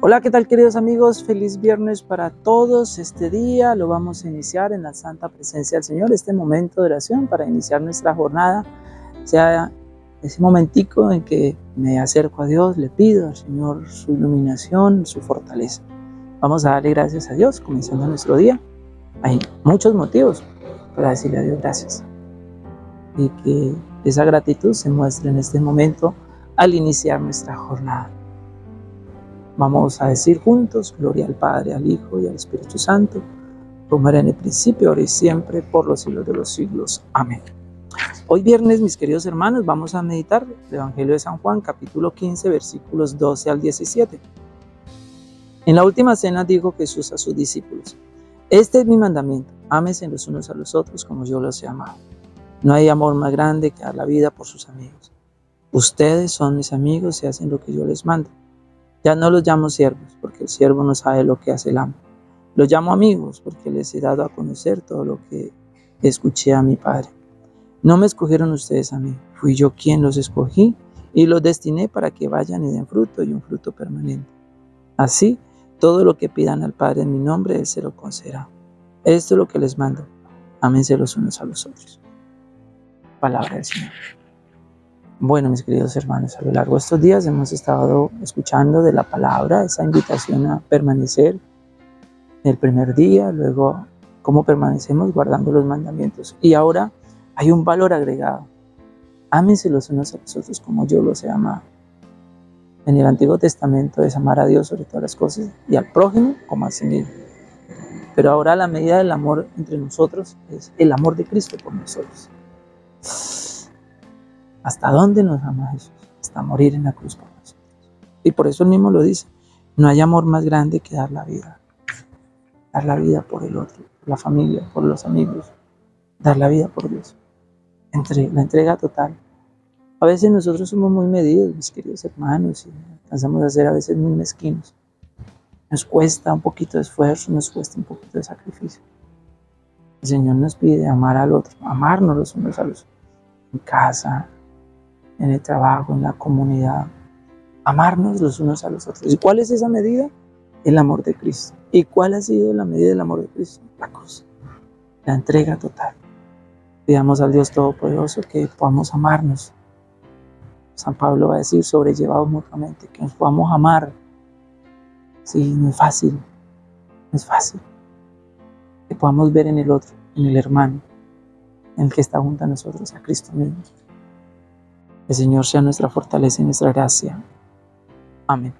Hola, ¿qué tal queridos amigos? Feliz viernes para todos. Este día lo vamos a iniciar en la santa presencia del Señor, este momento de oración para iniciar nuestra jornada, sea ese momentico en que me acerco a Dios, le pido al Señor su iluminación, su fortaleza. Vamos a darle gracias a Dios comenzando nuestro día. Hay muchos motivos para decirle a Dios gracias. Y que esa gratitud se muestre en este momento al iniciar nuestra jornada. Vamos a decir juntos, gloria al Padre, al Hijo y al Espíritu Santo, como era en el principio, ahora y siempre, por los siglos de los siglos. Amén. Hoy viernes, mis queridos hermanos, vamos a meditar el Evangelio de San Juan, capítulo 15, versículos 12 al 17. En la última cena dijo Jesús a sus discípulos, Este es mi mandamiento, ámense los unos a los otros como yo los he amado. No hay amor más grande que dar la vida por sus amigos. Ustedes son mis amigos y hacen lo que yo les mando. Ya no los llamo siervos, porque el siervo no sabe lo que hace el amo. Los llamo amigos, porque les he dado a conocer todo lo que escuché a mi Padre. No me escogieron ustedes a mí, fui yo quien los escogí y los destiné para que vayan y den fruto y un fruto permanente. Así, todo lo que pidan al Padre en mi nombre, Él se lo concederá. Esto es lo que les mando. Ámense los unos a los otros. Palabra del Señor. Bueno, mis queridos hermanos, a lo largo de estos días hemos estado escuchando de la palabra esa invitación a permanecer el primer día, luego cómo permanecemos guardando los mandamientos. Y ahora hay un valor agregado. Ámense los unos a los otros como yo los he amado. En el Antiguo Testamento es amar a Dios sobre todas las cosas y al prójimo como a sí mismo. Pero ahora la medida del amor entre nosotros es el amor de Cristo por nosotros. ¿Hasta dónde nos ama Jesús? Hasta morir en la cruz por nosotros. Y por eso él mismo lo dice. No hay amor más grande que dar la vida. Dar la vida por el otro, por la familia, por los amigos. Dar la vida por Dios. La entrega total. A veces nosotros somos muy medidos, mis queridos hermanos, y alcanzamos a ser a veces muy mezquinos. Nos cuesta un poquito de esfuerzo, nos cuesta un poquito de sacrificio. El Señor nos pide amar al otro, amarnos los unos a los otros, en casa, en el trabajo, en la comunidad. Amarnos los unos a los otros. ¿Y cuál es esa medida? El amor de Cristo. ¿Y cuál ha sido la medida del amor de Cristo? La cruz. La entrega total. Pidamos al Dios Todopoderoso que podamos amarnos. San Pablo va a decir, sobrellevados mutuamente, que nos podamos amar. Sí, no es fácil, no es fácil. Que podamos ver en el otro, en el hermano, en el que está junto a nosotros, a Cristo mismo. El Señor sea nuestra fortaleza y nuestra gracia. Amén.